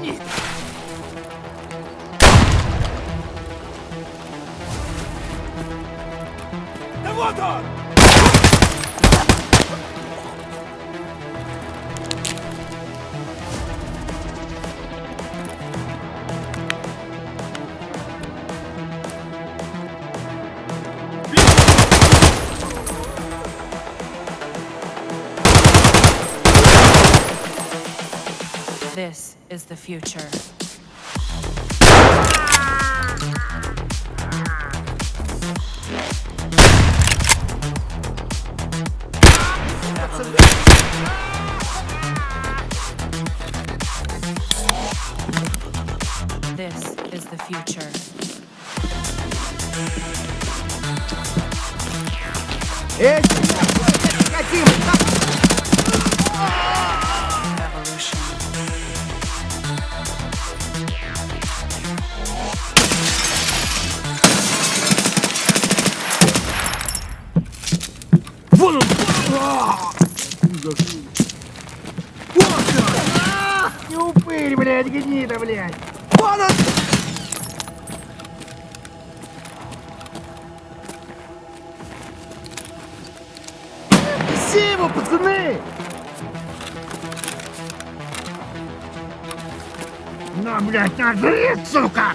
гранит. Да вот он! This is the future. This is the future. Esse Вон он! Вот он! Не упырь, блядь, гнида, блядь! Вон он! Спасибо, пацаны! На, блядь, нажри, сука!